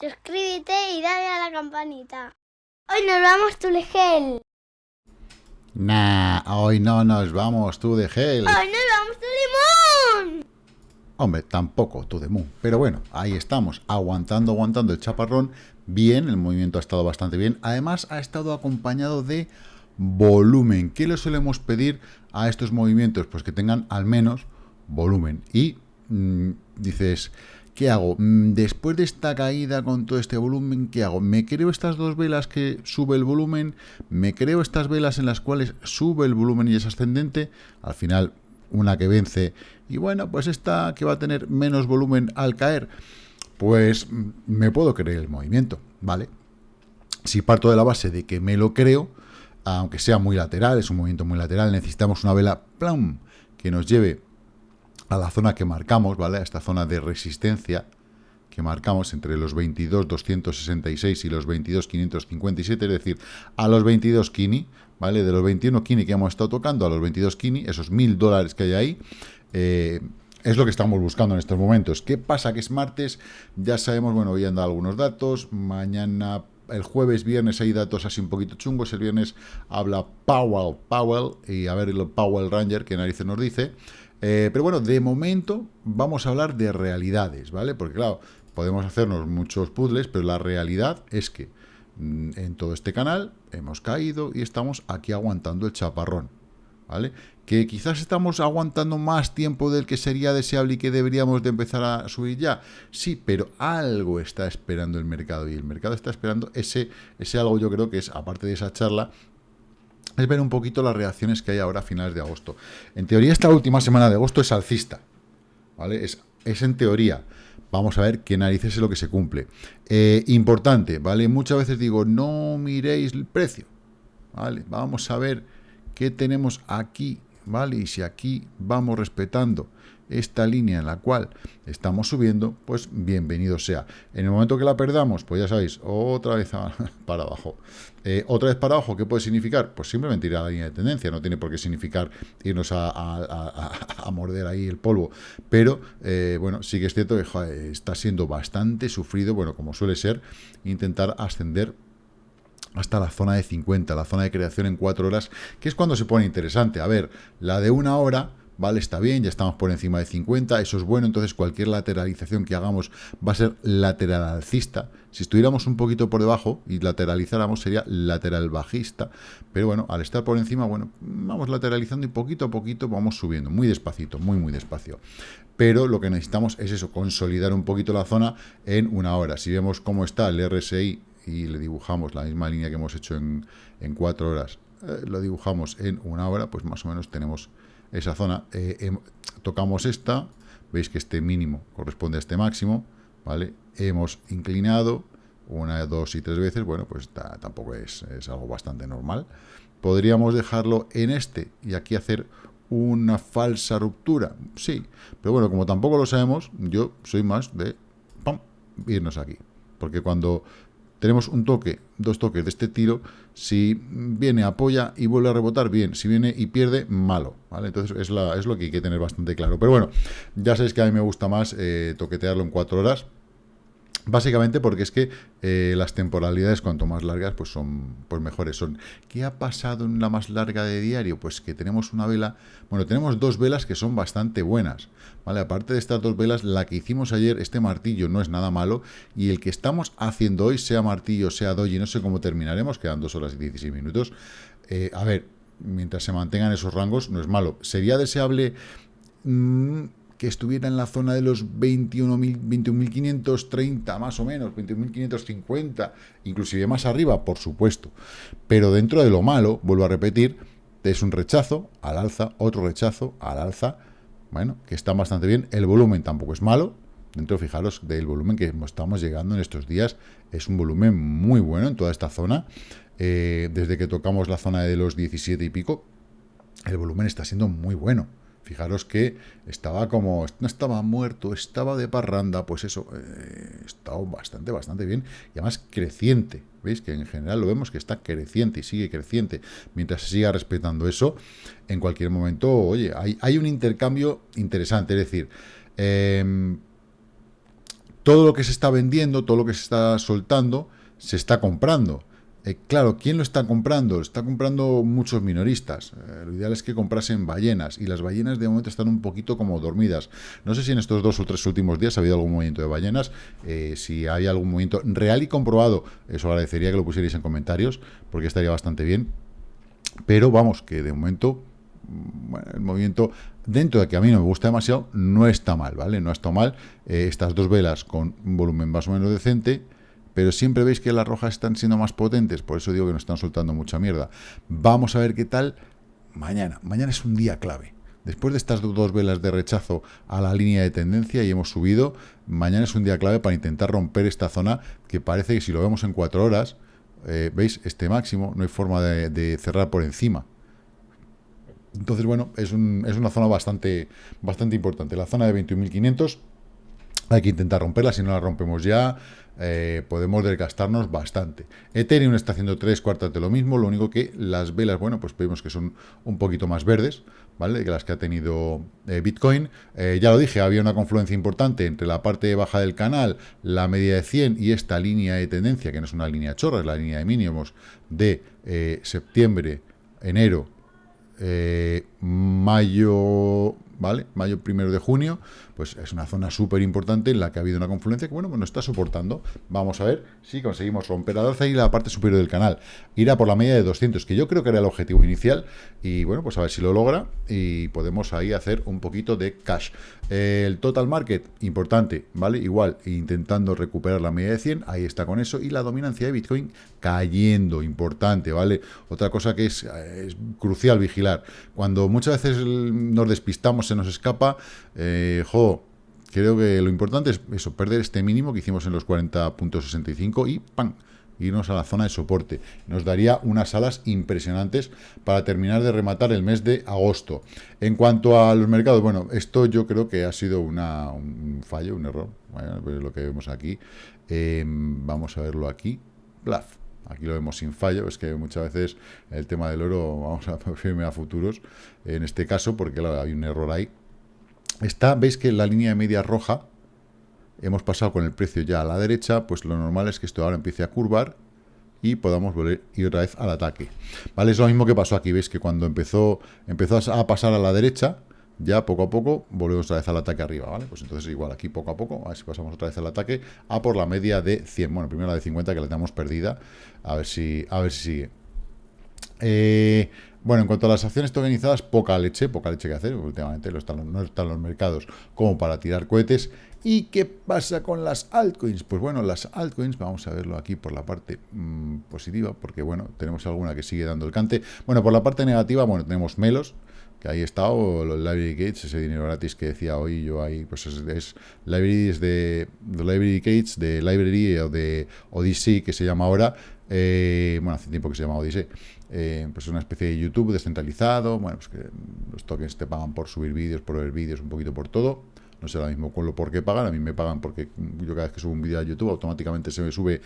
suscríbete y dale a la campanita. Hoy nos vamos tu gel. Nah, hoy no nos vamos tú de gel. Hoy nos vamos tu limón. Hombre, tampoco tú de moon. Pero bueno, ahí estamos, aguantando, aguantando el chaparrón. Bien, el movimiento ha estado bastante bien. Además, ha estado acompañado de volumen. ¿Qué le solemos pedir a estos movimientos? Pues que tengan al menos volumen. Y mm, dices, ¿qué hago? Mm, después de esta caída con todo este volumen, ¿qué hago? ¿Me creo estas dos velas que sube el volumen? ¿Me creo estas velas en las cuales sube el volumen y es ascendente? Al final, una que vence. Y bueno, pues esta que va a tener menos volumen al caer. Pues mm, me puedo creer el movimiento, ¿vale? Si parto de la base de que me lo creo, aunque sea muy lateral, es un movimiento muy lateral, necesitamos una vela plum, que nos lleve a la zona que marcamos, ¿vale? A esta zona de resistencia que marcamos entre los 22.266 y los 22.557, es decir, a los 22 kini, ¿vale? De los 21 kini que hemos estado tocando a los 22 kini, esos 1.000 dólares que hay ahí, eh, es lo que estamos buscando en estos momentos. ¿Qué pasa? Que es martes, ya sabemos, bueno, hoy han dado algunos datos, mañana el jueves, viernes hay datos así un poquito chungos, el viernes habla Powell, Powell, y a ver el Powell Ranger, que narices nos dice. Eh, pero bueno, de momento vamos a hablar de realidades, ¿vale? Porque claro, podemos hacernos muchos puzzles, pero la realidad es que mm, en todo este canal hemos caído y estamos aquí aguantando el chaparrón, ¿vale? que quizás estamos aguantando más tiempo del que sería deseable y que deberíamos de empezar a subir ya. Sí, pero algo está esperando el mercado y el mercado está esperando ese, ese algo yo creo que es, aparte de esa charla, es ver un poquito las reacciones que hay ahora a finales de agosto. En teoría esta última semana de agosto es alcista, ¿vale? Es, es en teoría. Vamos a ver qué narices es lo que se cumple. Eh, importante, ¿vale? Muchas veces digo, no miréis el precio, ¿vale? Vamos a ver qué tenemos aquí ¿vale? Y si aquí vamos respetando esta línea en la cual estamos subiendo, pues bienvenido sea. En el momento que la perdamos, pues ya sabéis, otra vez para abajo. Eh, otra vez para abajo, ¿qué puede significar? Pues simplemente ir a la línea de tendencia, no tiene por qué significar irnos a, morder ahí el polvo. Pero, eh, bueno, sí que es cierto que está siendo bastante sufrido, bueno, como suele ser, intentar ascender hasta la zona de 50, la zona de creación en 4 horas, que es cuando se pone interesante. A ver, la de una hora, vale, está bien, ya estamos por encima de 50, eso es bueno, entonces cualquier lateralización que hagamos va a ser lateral alcista. Si estuviéramos un poquito por debajo y lateralizáramos sería lateral bajista, pero bueno, al estar por encima, bueno, vamos lateralizando y poquito a poquito vamos subiendo, muy despacito, muy muy despacio. Pero lo que necesitamos es eso, consolidar un poquito la zona en una hora. Si vemos cómo está el RSI y le dibujamos la misma línea que hemos hecho en, en cuatro horas, eh, lo dibujamos en una hora, pues más o menos tenemos esa zona. Eh, tocamos esta, veis que este mínimo corresponde a este máximo, ¿vale? Hemos inclinado una, dos y tres veces, bueno, pues tampoco es, es algo bastante normal. Podríamos dejarlo en este y aquí hacer una falsa ruptura, sí, pero bueno, como tampoco lo sabemos, yo soy más de irnos aquí, porque cuando tenemos un toque, dos toques de este tiro, si viene, apoya y vuelve a rebotar, bien, si viene y pierde, malo, ¿vale? Entonces es, la, es lo que hay que tener bastante claro. Pero bueno, ya sabéis que a mí me gusta más eh, toquetearlo en cuatro horas, Básicamente porque es que eh, las temporalidades cuanto más largas pues son pues mejores son. ¿Qué ha pasado en la más larga de diario? Pues que tenemos una vela, bueno, tenemos dos velas que son bastante buenas, ¿vale? Aparte de estas dos velas, la que hicimos ayer, este martillo no es nada malo y el que estamos haciendo hoy, sea martillo, sea doji, no sé cómo terminaremos, quedan dos horas y 16 minutos. Eh, a ver, mientras se mantengan esos rangos, no es malo. ¿Sería deseable... Mm, que estuviera en la zona de los 21.530 más o menos, 21.550, inclusive más arriba, por supuesto. Pero dentro de lo malo, vuelvo a repetir, es un rechazo al alza, otro rechazo al alza, bueno, que está bastante bien. El volumen tampoco es malo, dentro, fijaros, del volumen que estamos llegando en estos días, es un volumen muy bueno en toda esta zona. Eh, desde que tocamos la zona de los 17 y pico, el volumen está siendo muy bueno. Fijaros que estaba como, no estaba muerto, estaba de parranda, pues eso, eh, estaba bastante, bastante bien, y además creciente, ¿veis? Que en general lo vemos que está creciente y sigue creciente, mientras se siga respetando eso, en cualquier momento, oye, hay, hay un intercambio interesante, es decir, em, todo lo que se está vendiendo, todo lo que se está soltando, se está comprando. Eh, claro, ¿quién lo está comprando? Está comprando muchos minoristas. Eh, lo ideal es que comprasen ballenas, y las ballenas de momento están un poquito como dormidas. No sé si en estos dos o tres últimos días ha habido algún movimiento de ballenas, eh, si hay algún movimiento real y comprobado, eso agradecería que lo pusierais en comentarios, porque estaría bastante bien. Pero vamos, que de momento mm, el movimiento, dentro de que a mí no me gusta demasiado, no está mal, ¿vale? No está mal. estas dos velas con un volumen más o menos decente, pero siempre veis que las rojas están siendo más potentes, por eso digo que nos están soltando mucha mierda. Vamos a ver qué tal mañana. Mañana es un día clave. Después de estas dos velas de rechazo a la línea de tendencia y hemos subido, mañana es un día clave para intentar romper esta zona que parece que si lo vemos en cuatro horas, eh, veis este máximo, no hay forma de, cerrar por encima. Entonces, bueno, es, una zona bastante, bastante importante. La zona de 21.500 hay que intentar romperla, si no la rompemos ya, eh, podemos desgastarnos bastante. Ethereum está haciendo tres cuartas de lo mismo, lo único que las velas, bueno, pues vemos que son un poquito más verdes, ¿vale? Que las que ha tenido eh, Bitcoin. Eh, ya lo dije, había una confluencia importante entre la parte baja del canal, la media de 100 y esta línea de tendencia, que no es una línea chorra, es la línea de mínimos de septiembre, enero, mayo, ¿vale? Mayo primero de junio, pues es una zona súper importante en la que ha habido una confluencia que, bueno, pues nos está soportando. Vamos a ver si conseguimos romper la alza y la parte superior del canal. Irá por la media de 200, que yo creo que era el objetivo inicial, y bueno, pues a ver si lo logra y podemos ahí hacer un poquito de cash. el total market, importante, ¿vale? Igual, intentando recuperar la media de 100, ahí está con eso, y la dominancia de Bitcoin cayendo, importante, ¿vale? Otra cosa que es, es crucial vigilar. Cuando muchas veces nos despistamos se nos escapa, eh, creo que lo importante es eso, perder este mínimo que hicimos en los 40.65 y ¡pam! irnos a la zona de soporte. Nos daría unas alas impresionantes para terminar de rematar el mes de agosto. En cuanto a los mercados, bueno, esto yo creo que ha sido una, un fallo, un error. Pues lo que vemos aquí. Em, vamos a verlo aquí. Bluff. Aquí lo vemos sin fallo, es que muchas veces el tema del oro vamos a firme a futuros, en este caso, porque hay un error ahí. Está, veis que la línea de media roja, hemos pasado con el precio ya a la derecha, pues lo normal es que esto ahora empiece a curvar y podamos volver ir otra vez al ataque. ¿Vale? Es lo mismo que pasó aquí, veis que cuando empezó, empezó a pasar a la derecha, ya poco a poco volvemos otra vez al ataque arriba, ¿vale? Pues entonces igual aquí poco a poco, a ver si pasamos otra vez al ataque, a por la media de 100, bueno, primero la de 50 que la tenemos perdida, a ver si, a ver si sigue. Eh, bueno, en cuanto a las acciones tokenizadas, poca leche, poca leche que hacer, últimamente no están, los mercados como para tirar cohetes. ¿Y qué pasa con las altcoins? Pues bueno, las altcoins, vamos a verlo aquí por la parte mm, positiva, porque bueno, tenemos alguna que sigue dando el cante. Bueno, por la parte negativa, bueno, tenemos Melos, que ahí está, o los Library Gates, ese dinero gratis que decía hoy yo ahí, pues es, es de, de, Library Gates, de Library o de Odyssey, que se llama ahora, eh, bueno, hace tiempo que se llama Odyssey, eh, pues es una especie de YouTube descentralizado, bueno, pues que los tokens te pagan por subir vídeos, por ver vídeos, un poquito por todo, no sé ahora mismo con lo por qué pagan, a mí me pagan porque yo cada vez que subo un vídeo a YouTube automáticamente se me sube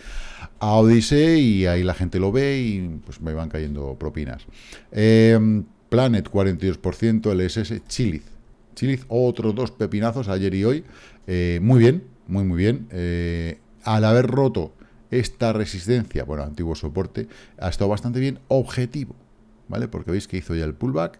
a Odyssey y ahí la gente lo ve y pues me van cayendo propinas. Eh, Planet 42%, LSS, Chiliz. Chiliz, otros dos pepinazos ayer y hoy. Muy bien, muy muy bien. Al haber roto esta resistencia, bueno, antiguo soporte, ha estado bastante bien. Objetivo, ¿vale? Porque veis que hizo ya el pullback,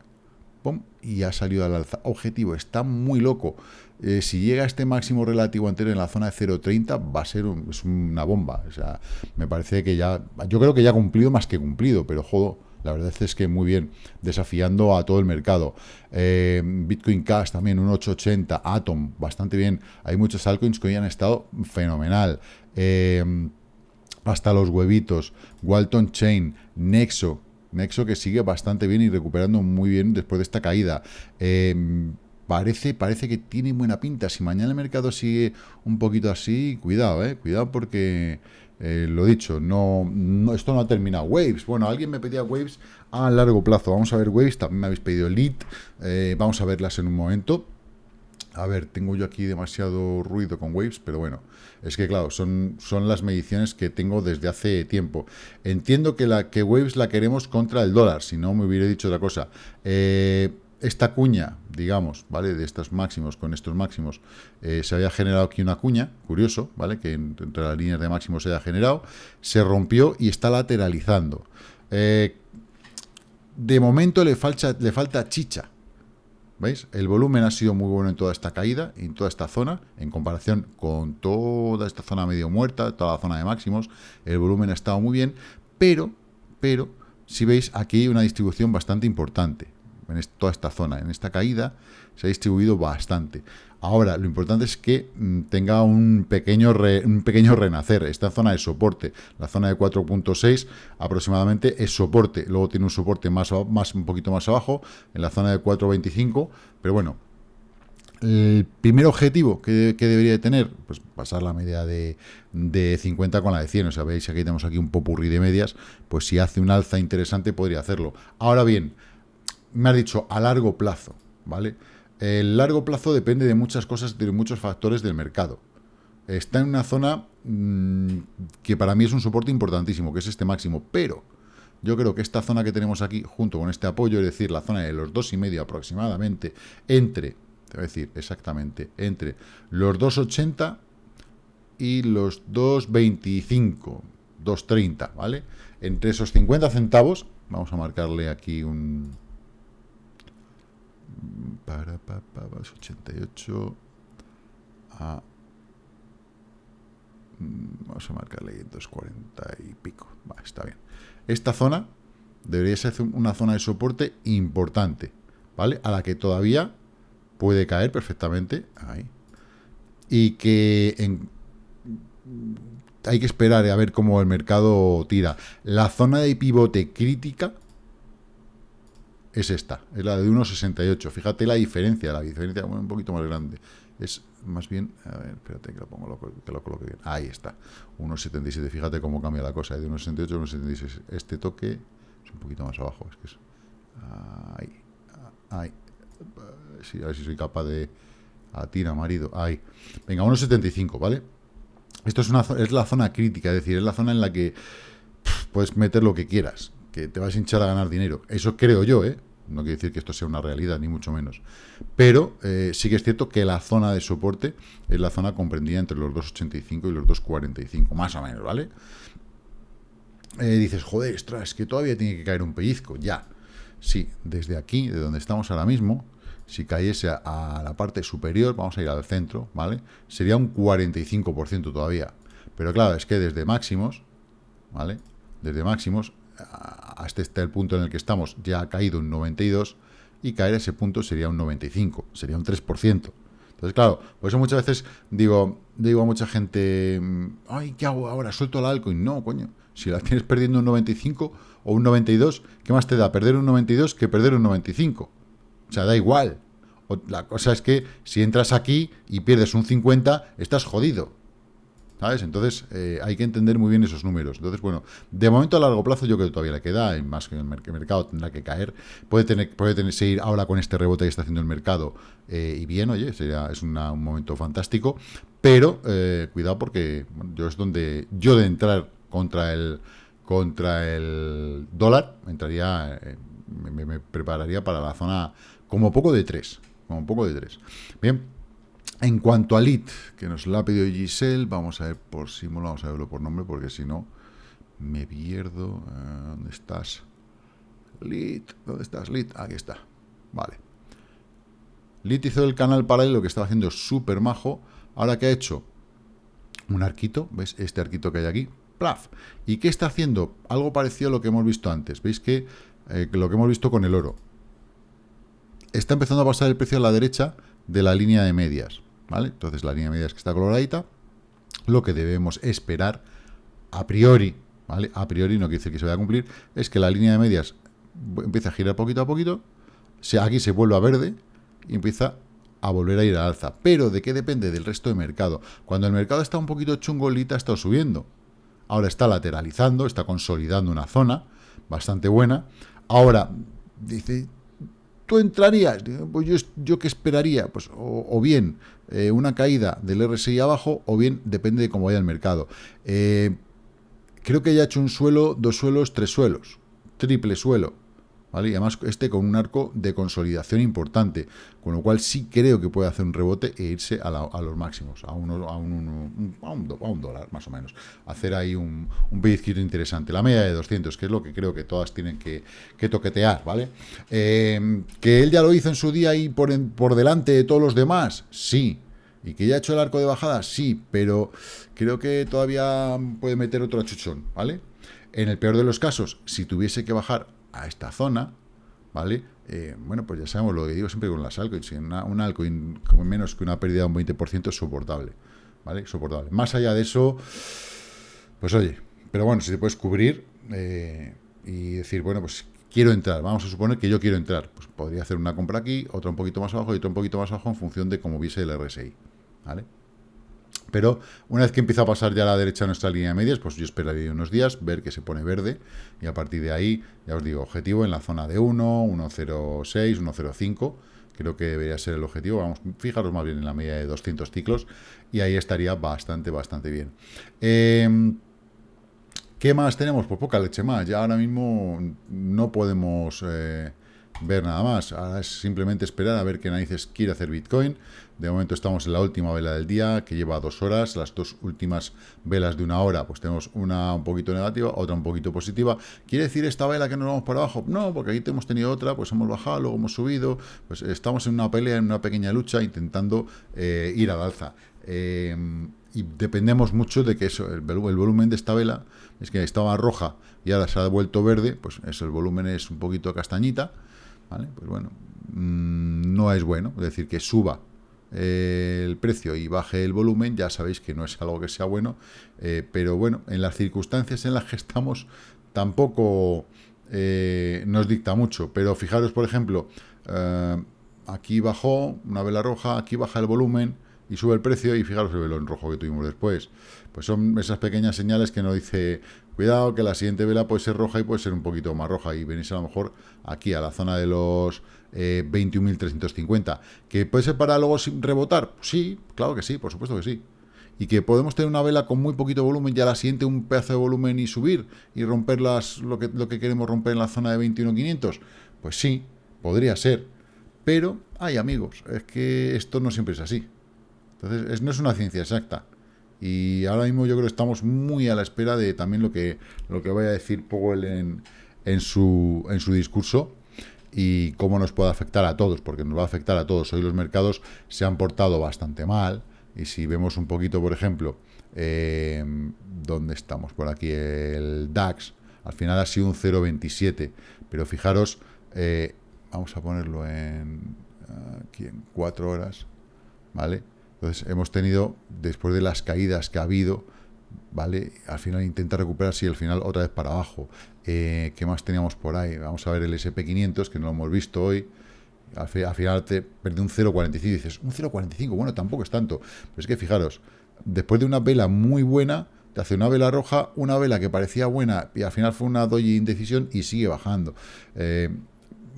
¡pum! y ha salido al alza. Objetivo, está muy loco. Eh, si llega a este máximo relativo anterior en la zona de 0.30, va a ser una bomba. O sea, me parece que ya, yo creo que ya ha cumplido más que cumplido, pero jodo la verdad es que muy bien, desafiando a todo el mercado. Eh, Bitcoin Cash también, un 880, Atom, bastante bien. Hay muchos altcoins que hoy han estado fenomenal. Eh, hasta los huevitos, Walton Chain, Nexo, Nexo que sigue bastante bien y recuperando muy bien después de esta caída. Eh, parece, parece que tiene buena pinta. Si mañana el mercado sigue un poquito así, cuidado, eh, cuidado porque eh, lo dicho, no, esto no ha terminado. Waves, bueno, alguien me pedía Waves a largo plazo. Vamos a ver Waves, también me habéis pedido Elite. Eh, vamos a verlas en un momento. A ver, tengo yo aquí demasiado ruido con Waves, pero bueno, es que claro, son, son las mediciones que tengo desde hace tiempo. Entiendo que, la, que Waves la queremos contra el dólar, si no me hubiera dicho otra cosa. Eh, esta cuña, digamos, ¿vale? De estos máximos con estos máximos, eh, se había generado aquí una cuña, curioso, ¿vale? Que entre las líneas de máximos se haya generado, se rompió y está lateralizando. Eh, de momento le falta, le falta chicha, ¿Veis? El volumen ha sido muy bueno en toda esta caída, en toda esta zona, en comparación con toda esta zona medio muerta, toda la zona de máximos, el volumen ha estado muy bien, pero, pero, si veis, aquí hay una distribución bastante importante en toda esta zona. En esta caída se ha distribuido bastante. Ahora, lo importante es que mm, tenga un pequeño, un pequeño renacer. Esta zona de soporte, la zona de 4.6 aproximadamente es soporte. Luego tiene un soporte más, más, un poquito más abajo, en la zona de 4.25. Pero bueno, el primer objetivo que, debería tener, pues pasar la media de, de, 50 con la de 100. O sea, veis, aquí tenemos aquí un popurrí de medias. Pues si hace un alza interesante podría hacerlo. Ahora bien, me ha dicho a largo plazo, ¿vale? El largo plazo depende de muchas cosas, de muchos factores del mercado. Está en una zona mm, que para mí es un soporte importantísimo, que es este máximo, pero yo creo que esta zona que tenemos aquí, junto con este apoyo, es decir, la zona de los dos y medio aproximadamente, entre, te decir exactamente, entre los 2,80 y los 2,25, 2,30, ¿vale? Entre esos 50 centavos, vamos a marcarle aquí un, para, para, para 88 a mm, vamos a marcarle 240 y pico. Está bien. Esta zona debería ser una zona de soporte importante ¿vale? a la que todavía puede caer perfectamente ahí. Y que hay que esperar a ver cómo el mercado tira. La zona de pivote crítica es esta, es la de 1,68. Fíjate la diferencia, la diferencia un poquito más grande. Es más bien, a ver, espérate que lo, pongo, que lo coloque bien. Ahí está, 1,77. Fíjate cómo cambia la cosa, de 1,68 a 1,76. Este toque es un poquito más abajo. Es que es, ahí, ahí. A ver si soy capaz de... A tira, marido, ahí. Venga, 1,75, ¿vale? Esto es, una, es la zona crítica, es decir, es la zona en la que puedes meter lo que quieras que te vas a hinchar a ganar dinero. Eso creo yo, ¿eh? No quiere decir que esto sea una realidad, ni mucho menos. Pero eh, sí que es cierto que la zona de soporte es la zona comprendida entre los 2,85 y los 2,45, más o menos, ¿vale? Eh, dices, joder, es que todavía tiene que caer un pellizco. Ya, sí, desde aquí, de donde estamos ahora mismo, si cayese a, la parte superior, vamos a ir al centro, ¿vale? Sería un 45% todavía. Pero claro, es que desde máximos, ¿vale? Desde máximos hasta este el punto en el que estamos, ya ha caído un 92, y caer ese punto sería un 95, sería un 3%. Entonces, claro, por eso muchas veces digo, digo a mucha gente, mm, ay, ¿qué hago ahora? ¿Suelto el altcoin? No, coño, si la tienes perdiendo un 95 o un 92, ¿qué más te da perder un 92 que perder un 95? O sea, da igual. la cosa es que si entras aquí y pierdes un 50, estás jodido. ¿Sabes? Entonces eh, hay que entender muy bien esos números. Entonces, bueno, de momento a largo plazo yo creo que todavía le queda, más que el mercado tendrá que caer. Puede tener, puede tener, seguir ahora con este rebote que está haciendo el mercado eh, y bien, oye, sería, es un momento fantástico, pero eh, cuidado porque yo es donde yo de entrar contra el contra el dólar entraría, me, prepararía para la zona como poco de 3, como poco de 3. Bien, en cuanto a LIT, que nos lo ha pedido Giselle, vamos a ver por símbolo, vamos a verlo por nombre, porque si no me pierdo. Eh, ¿Dónde estás? LIT, ¿dónde estás? LIT, aquí está. Vale. LIT hizo el canal paralelo que estaba haciendo súper majo. Ahora que ha hecho un arquito, ¿ves? Este arquito que hay aquí. ¡Plaf! ¿Y qué está haciendo? Algo parecido a lo que hemos visto antes. ¿Veis que eh, lo que hemos visto con el oro? Está empezando a pasar el precio a la derecha de la línea de medias. ¿Vale? Entonces la línea media es que está coloradita. Lo que debemos esperar a priori, ¿vale? A priori no quiere decir que se vaya a cumplir, es que la línea de medias empieza a girar poquito a poquito, aquí se vuelve a verde y empieza a volver a ir a alza. Pero ¿de qué depende? Del resto de mercado. Cuando el mercado está un poquito chungolita, ha estado subiendo. Ahora está lateralizando, está consolidando una zona bastante buena. Ahora, dice, ¿Tú entrarías? Pues yo, yo qué esperaría, pues o, bien eh, una caída del RSI abajo, o bien depende de cómo vaya el mercado. Eh, creo que ya ha hecho un suelo, dos suelos, tres suelos, triple suelo, Y además este con un arco de consolidación importante, con lo cual sí creo que puede hacer un rebote e irse a, los máximos, a, un, dólar más o menos. Hacer ahí un, un pellizquito interesante. La media de 200, que es lo que creo que todas tienen que, toquetear, ¿vale? Eh, que él ya lo hizo en su día y por, por delante de todos los demás, sí. Y que ya ha hecho el arco de bajada, sí, pero creo que todavía puede meter otro achuchón, ¿vale? En el peor de los casos, si tuviese que bajar a esta zona, ¿vale? Eh, bueno, pues ya sabemos lo que digo siempre con las altcoins. Una, un altcoin con menos que una pérdida de un 20% es soportable, ¿vale? Soportable. Más allá de eso, pues oye, pero bueno, si te puedes cubrir eh, y decir, bueno, pues quiero entrar, vamos a suponer que yo quiero entrar, pues podría hacer una compra aquí, otra un poquito más abajo y otra un poquito más abajo en función de cómo viese el RSI, ¿vale? Pero una vez que empieza a pasar ya a la derecha nuestra línea de medias, pues yo esperaría unos días, ver que se pone verde, y a partir de ahí, ya os digo, objetivo en la zona de 1, 1.06, 1.05, creo que debería ser el objetivo, vamos, fijaros más bien en la media de 200 ciclos, y ahí estaría bastante, bastante bien. Em, ¿Qué más tenemos? Pues poca leche más, ya ahora mismo no podemos... Eh, ver nada más. Ahora es simplemente esperar a ver qué narices quiere hacer Bitcoin. De momento estamos en la última vela del día, que lleva dos horas. Las dos últimas velas de una hora, pues tenemos una un poquito negativa, otra un poquito positiva. ¿Quiere decir esta vela que nos vamos para abajo? No, porque aquí hemos tenido otra, pues hemos bajado, luego hemos subido. Pues estamos en una pelea, en una pequeña lucha, intentando eh, ir al alza. Eh, y dependemos mucho de que eso, el, volumen de esta vela, es que estaba roja y ahora se ha vuelto verde, pues eso, el volumen es un poquito castañita, pues bueno, mm, no es bueno, decir, que suba eh, el precio y baje el volumen, ya sabéis que no es algo que sea bueno, eh, pero bueno, en las circunstancias en las que estamos tampoco eh, nos dicta mucho, pero fijaros, por ejemplo, aquí bajó una vela roja, aquí baja el volumen y sube el precio y fijaros el velo en rojo que tuvimos después. Pues son esas pequeñas señales que nos dice, cuidado que la siguiente vela puede ser roja y puede ser un poquito más roja y venís a lo mejor aquí a la zona de los eh, 21.350. ¿Que puede ser para luego rebotar? Sí, claro que sí, por supuesto que sí. Y que podemos tener una vela con muy poquito volumen y a la siguiente un pedazo de volumen y subir y romper las, lo, que, lo que queremos romper en la zona de 21.500. Pues sí, podría ser. Pero, hay amigos, es que esto no siempre es así. Entonces, no es una ciencia exacta. Y ahora mismo yo creo que estamos muy a la espera de también lo que, lo que vaya a decir Powell en, en, su, en su discurso y cómo nos puede afectar a todos, porque nos va a afectar a todos. Hoy los mercados se han portado bastante mal y si vemos un poquito, por ejemplo, eh, ¿dónde estamos? Por aquí, el DAX, al final ha sido un 0,27, pero fijaros, eh, vamos a ponerlo en, aquí en 4 horas, ¿vale? Entonces hemos tenido, después de las caídas que ha habido, ¿vale? Al final intenta recuperarse y al final otra vez para abajo. Eh, ¿Qué más teníamos por ahí? Vamos a ver el SP500, que no lo hemos visto hoy. Al, final te perdió un 0,45 y dices, un 0,45, bueno, tampoco es tanto. Pero es que fijaros, después de una vela muy buena, te hace una vela roja, una vela que parecía buena y al final fue una doji indecisión y sigue bajando. Eh,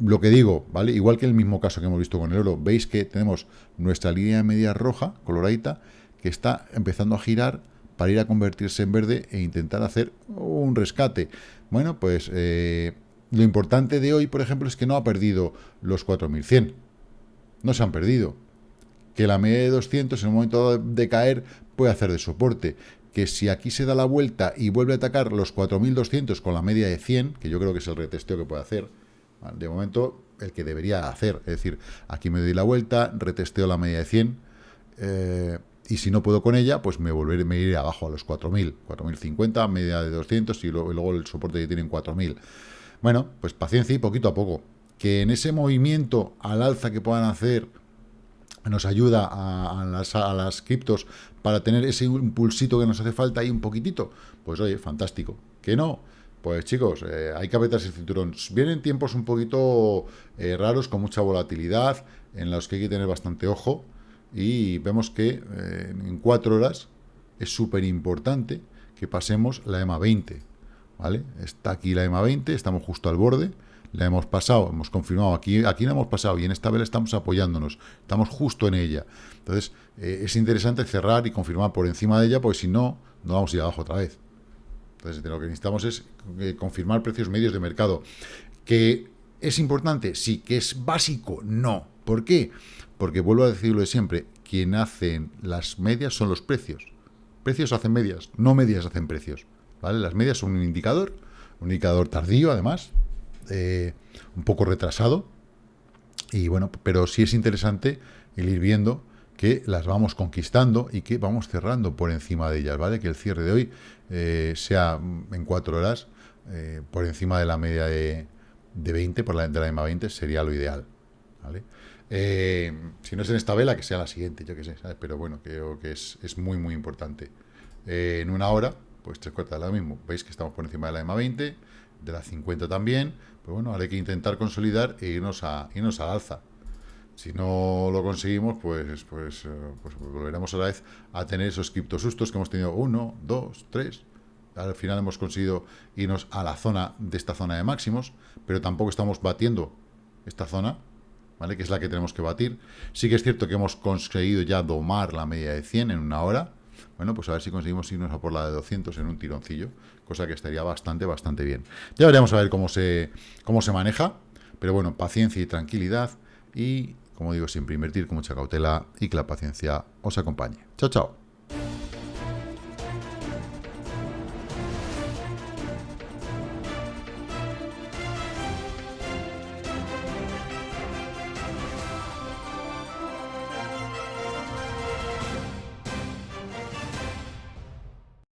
lo que digo, ¿vale? Igual que el mismo caso que hemos visto con el oro, veis que tenemos nuestra línea media roja, coloradita, que está empezando a girar para ir a convertirse en verde e intentar hacer un rescate. Bueno, pues eh, lo importante de hoy, por ejemplo, es que no ha perdido los 4100. No se han perdido. Que la media de 200 en el momento de caer puede hacer de soporte. Que si aquí se da la vuelta y vuelve a atacar los 4200 con la media de 100, que yo creo que es el retesteo que puede hacer, de momento, el que debería hacer. Es decir, aquí me doy la vuelta, retesteo la media de 100, eh, y si no puedo con ella, pues me volveré, me iré abajo a los 4.000, 4.050, media de 200, y luego, luego el soporte que tienen 4.000. Bueno, pues paciencia y poquito a poco. Que en ese movimiento al alza que puedan hacer nos ayuda a, las, a, las, criptos para tener ese impulsito que nos hace falta ahí un poquitito, pues oye, fantástico. Que no, pues chicos, eh, hay que apretarse el cinturón. Vienen tiempos un poquito eh, raros, con mucha volatilidad, en los que hay que tener bastante ojo. Y vemos que eh, en cuatro horas es súper importante que pasemos la EMA 20. ¿vale? Está aquí la EMA 20, estamos justo al borde. La hemos pasado, hemos confirmado, aquí, aquí la hemos pasado y en esta vela estamos apoyándonos, estamos justo en ella. Entonces, es interesante cerrar y confirmar por encima de ella, porque si no, no vamos a ir abajo otra vez. Entonces, lo que necesitamos es eh, confirmar precios medios de mercado. Que ¿Es importante? Sí. ¿Que es básico? No. ¿Por qué? Porque vuelvo a decirlo de siempre, quien hacen las medias son los precios. Precios hacen medias, no medias hacen precios. ¿vale? Las medias son un indicador, un indicador tardío además, eh, un poco retrasado, y bueno, pero sí es interesante el ir viendo que las vamos conquistando y que vamos cerrando por encima de ellas, ¿vale? Que el cierre de hoy eh, sea en cuatro horas eh, por encima de la media de, de 20, por la, de la EMA 20, sería lo ideal, ¿vale? Eh, si no es en esta vela, que sea la siguiente, yo qué sé, ¿sabes? Pero bueno, creo que es, es muy, muy importante. en una hora, pues tres cuartas de lo mismo. Veis que estamos por encima de la EMA 20, de la 50 también. Pues bueno, ahora hay que intentar consolidar e irnos, a, irnos al alza. Si no lo conseguimos, pues, pues, eh, pues volveremos a la vez a tener esos criptosustos que hemos tenido uno, dos, tres. Al final hemos conseguido irnos a la zona de esta zona de máximos, pero tampoco estamos batiendo esta zona, ¿vale? Que es la que tenemos que batir. Sí que es cierto que hemos conseguido ya domar la media de 100 en una hora. Bueno, pues a ver si conseguimos irnos a por la de 200 en un tironcillo, cosa que estaría bastante, bastante bien. Ya veremos a ver cómo se, cómo se maneja, pero bueno, paciencia y tranquilidad y como digo siempre, invertir con mucha cautela y que la paciencia os acompañe. Chao, chao.